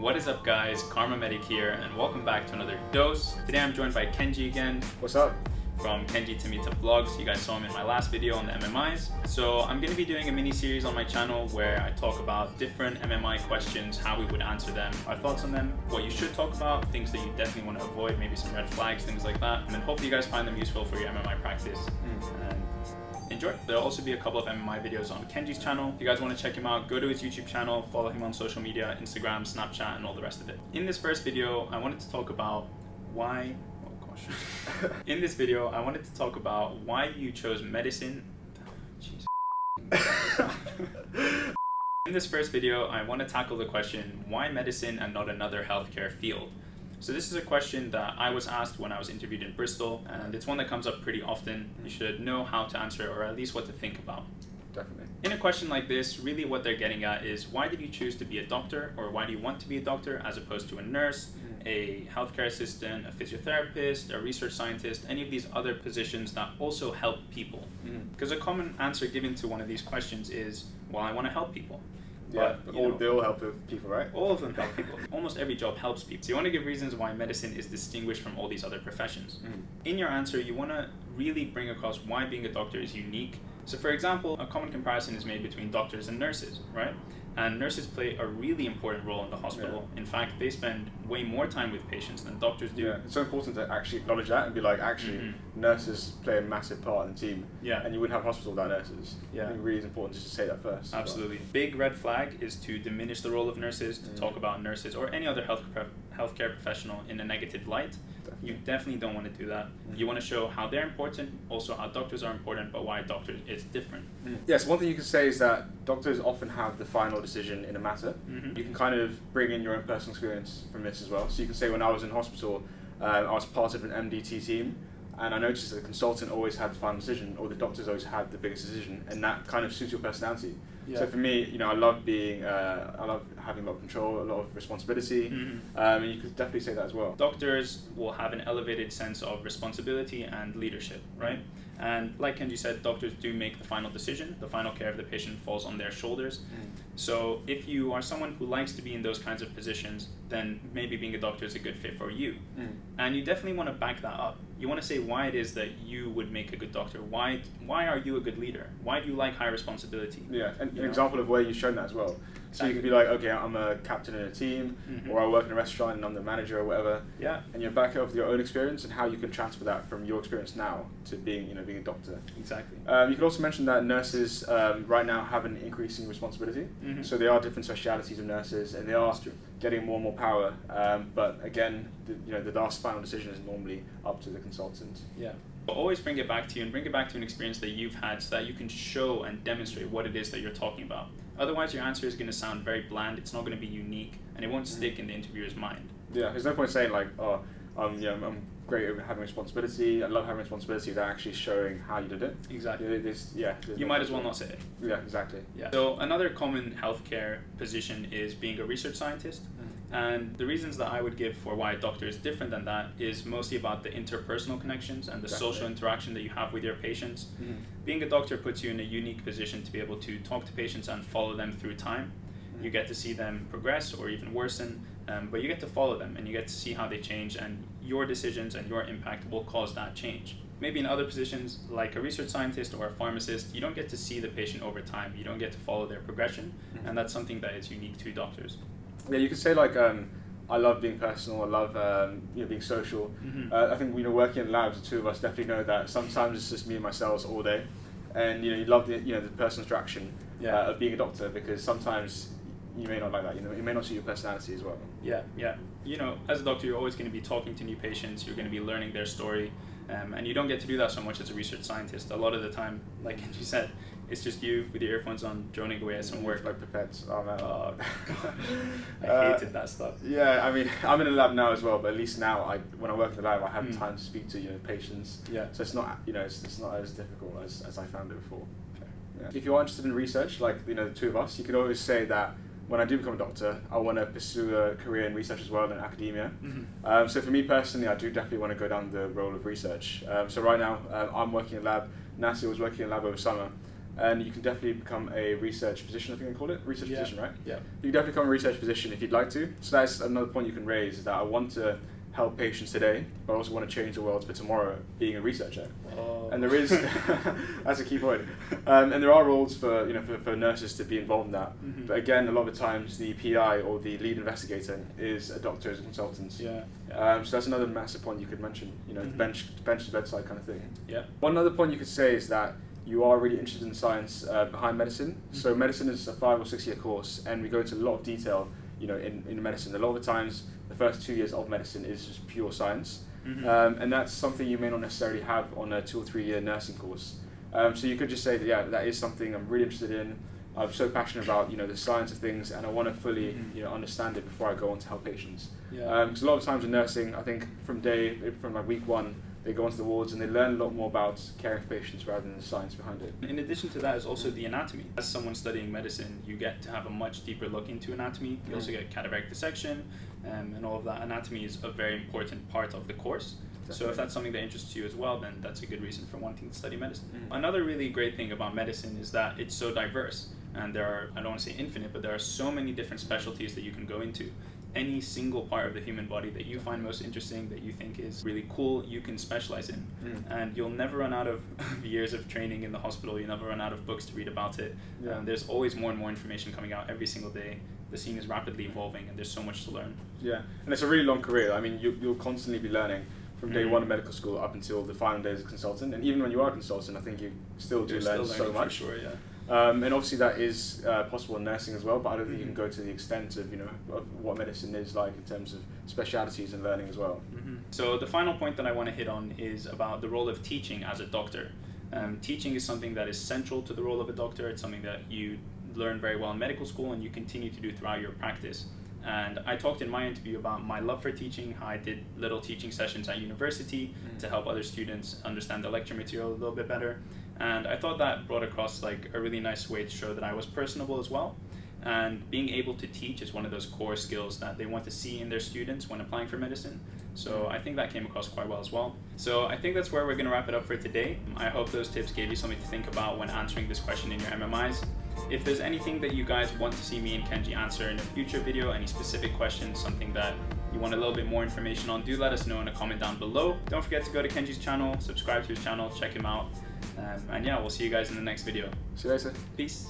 What is up guys, Karma Medic here and welcome back to another dose. Today I'm joined by Kenji again. What's up? From Kenji Tamita Vlogs. You guys saw him in my last video on the MMIs. So I'm going to be doing a mini series on my channel where I talk about different MMI questions, how we would answer them, our thoughts on them, what you should talk about, things that you definitely want to avoid, maybe some red flags, things like that. And then hopefully you guys find them useful for your MMI practice. Mm. Enjoy. There'll also be a couple of MMI videos on Kenji's channel. If you guys want to check him out, go to his YouTube channel, follow him on social media, Instagram, Snapchat, and all the rest of it. In this first video, I wanted to talk about why oh gosh. In this video, I wanted to talk about why you chose medicine. In this first video, I want to tackle the question, why medicine and not another healthcare field? So this is a question that I was asked when I was interviewed in Bristol, and it's one that comes up pretty often. You should know how to answer it, or at least what to think about. Definitely. In a question like this, really what they're getting at is why did you choose to be a doctor, or why do you want to be a doctor as opposed to a nurse, a healthcare assistant, a physiotherapist, a research scientist, any of these other positions that also help people. Mm-hmm. Because mm. a common answer given to one of these questions is, well, I want to help people. Yeah, but, all, know, they all help people, right? All of them help people. Almost every job helps people. So you want to give reasons why medicine is distinguished from all these other professions. Mm. In your answer, you want to really bring across why being a doctor is unique. So for example, a common comparison is made between doctors and nurses, right? And nurses play a really important role in the hospital. Yeah. In fact, they spend way more time with patients than doctors do. Yeah, it's so important to actually acknowledge that and be like, actually, mm-hmm. nurses play a massive part in the team. Yeah. And you wouldn't have hospital without nurses. Yeah. I think it really is important just to say that first. Absolutely. Big red flag is to diminish the role of nurses, to mm. talk about nurses or any other health healthcare professional in a negative light. Definitely. You definitely don't want to do that. Mm. You want to show how they're important, also how doctors are important, but why doctors is different. Mm. Yes, one thing you can say is that doctors often have the final decision in a matter. Mm-hmm. You can kind of bring in your own personal experience from this as well. So you can say when I was in hospital, uh, I was part of an MDT team, and I noticed that the consultant always had the final decision, or the doctors always had the biggest decision, and that kind of suits your personality. Yeah. So for me, you know, I love being, uh, I love having a lot of control, a lot of responsibility, mm-hmm. um, and you could definitely say that as well. Doctors will have an elevated sense of responsibility and leadership, right? And like Kenji said, doctors do make the final decision. The final care of the patient falls on their shoulders. Mm. So if you are someone who likes to be in those kinds of positions, then maybe being a doctor is a good fit for you. Mm. And you definitely want to back that up. You want to say why it is that you would make a good doctor. Why why are you a good leader? Why do you like high responsibility? Yeah, and an example of where you've shown that as well. So you could be like, okay, I'm a captain in a team, mm-hmm. or I work in a restaurant and I'm the manager or whatever. Yeah. And you're back up with your own experience and how you can transfer that from your experience now to being, you know, being a doctor. Exactly. Um, you could also mention that nurses um, right now have an increasing responsibility. Mm-hmm. So there are different specialities of nurses, and they are getting more and more power. Um, but again, the, you know, the last final decision is normally up to the consultant. Yeah. But always bring it back to you and bring it back to an experience that you've had so that you can show and demonstrate what it is that you're talking about. Otherwise, your answer is going to sound very bland. It's not going to be unique, and it won't mm-hmm. stick in the interviewer's mind. Yeah, there's no point saying like, oh, um, yeah, I'm great at having responsibility. I love having responsibility without actually showing how you did it. Exactly. Yeah, there's, yeah you no might as well not say it. Yeah, exactly. Yeah. So another common healthcare position is being a research scientist. Mm-hmm. And the reasons that I would give for why a doctor is different than that is mostly about the interpersonal connections and the Definitely. social interaction that you have with your patients. Mm-hmm. Being a doctor puts you in a unique position to be able to talk to patients and follow them through time. Mm-hmm. You get to see them progress or even worsen, um, but you get to follow them and you get to see how they change, and your decisions and your impact will cause that change. Maybe in other positions, like a research scientist or a pharmacist, you don't get to see the patient over time. You don't get to follow their progression, mm-hmm. and that's something that is unique to doctors yeah, you could say like um, I love being personal. I love um, you know being social. Mm-hmm. Uh, I think you know working in labs, the two of us definitely know that sometimes it's just me and myself all day, and you know you love the you know the personal interaction yeah. uh, of being a doctor because sometimes you may not like that. You know, it may not suit your personality as well. Yeah, yeah. You know, as a doctor, you're always going to be talking to new patients. You're going to be learning their story, um, and you don't get to do that so much as a research scientist. A lot of the time, like you said, it's just you with your earphones on, droning away at some work. Like pipettes. Oh man. Oh, I uh, hated that stuff. Yeah, I mean, I'm in a lab now as well, but at least now, I when I work in the lab, I have mm. time to speak to you know patients. Yeah. So it's not you know it's, it's not as difficult as, as I found it before. Okay. Yeah. If you're interested in research, like you know the two of us, you could always say that when I do become a doctor, I want to pursue a career in research as well in academia. Mm-hmm. Um, so for me personally, I do definitely want to go down the role of research. Um, so right now, um, I'm working in a lab. Nasir was working in a lab over summer. And you can definitely become a research physician. I think they call it research Yeah. physician, right? Yeah. You can definitely become a research physician if you'd like to. So that's another point you can raise is that I want to help patients today, but I also want to change the world for tomorrow, being a researcher. Oh. And there is that's a key point. Um, and there are roles for you know for, for nurses to be involved in that. Mhm. But again, a lot of the times the PI or the lead investigator is a doctor as a consultant. Yeah. Um, so that's another massive point you could mention. You know, Mhm. bench bench to bedside kind of thing. Yeah. One other point you could say is that you are really interested in science uh, behind medicine. So Mhm. medicine is a five or six year course, and we go into a lot of detail. You know, in, in medicine, a lot of the times the first two years of medicine is just pure science, Mhm. um, and that's something you may not necessarily have on a two or three year nursing course. Um, so you could just say that yeah, that is something I'm really interested in. I'm so passionate about you know the science of things, and I want to fully Mhm. you know understand it before I go on to help patients. Yeah. Because a lot of times in nursing, I think from day from like week one, they go onto the wards and they learn a lot more about caring for patients rather than the science behind it. In addition to that is also the anatomy. As someone studying medicine, you get to have a much deeper look into anatomy. You also Mm. get cadaveric dissection, um, and all of that. Anatomy is a very important part of the course. So if that's something that interests you as well, then that's a good reason for wanting to study medicine. Mm. Another really great thing about medicine is that it's so diverse, and there are I don't want to say infinite, but there are so many different specialties that you can go into. Any single part of the human body that you find most interesting, that you think is really cool, you can specialize in Mm. and you'll never run out of years of training in the hospital. you'll never run out of books to read about it. Yeah. Um, there's always more and more information coming out every single day. The scene is rapidly evolving, and there's so much to learn. Yeah, and it's a really long career. I mean, you, you'll constantly be learning from day Mhm. one of medical school up until the final days as a consultant. And even when you are a consultant, I think you still do You're learn still so much. sure, yeah. Um, and obviously that is uh, possible in nursing as well, but I don't think you Mhm. can go to the extent of you know of what medicine is like in terms of specialities and learning as well. Mhm. So the final point that I want to hit on is about the role of teaching as a doctor. Um, teaching is something that is central to the role of a doctor. It's something that you learn very well in medical school and you continue to do throughout your practice. And I talked in my interview about my love for teaching, how I did little teaching sessions at university Mm. to help other students understand the lecture material a little bit better. And I thought that brought across like a really nice way to show that I was personable as well. And being able to teach is one of those core skills that they want to see in their students when applying for medicine. So I think that came across quite well as well. So I think that's where we're going to wrap it up for today. I hope those tips gave you something to think about when answering this question in your MMIs. If there's anything that you guys want to see me and Kenji answer in a future video, any specific questions, something that you want a little bit more information on, do let us know in a comment down below. Don't forget to go to Kenji's channel, subscribe to his channel, check him out. Um, and yeah, we'll see you guys in the next video. See you later. Peace.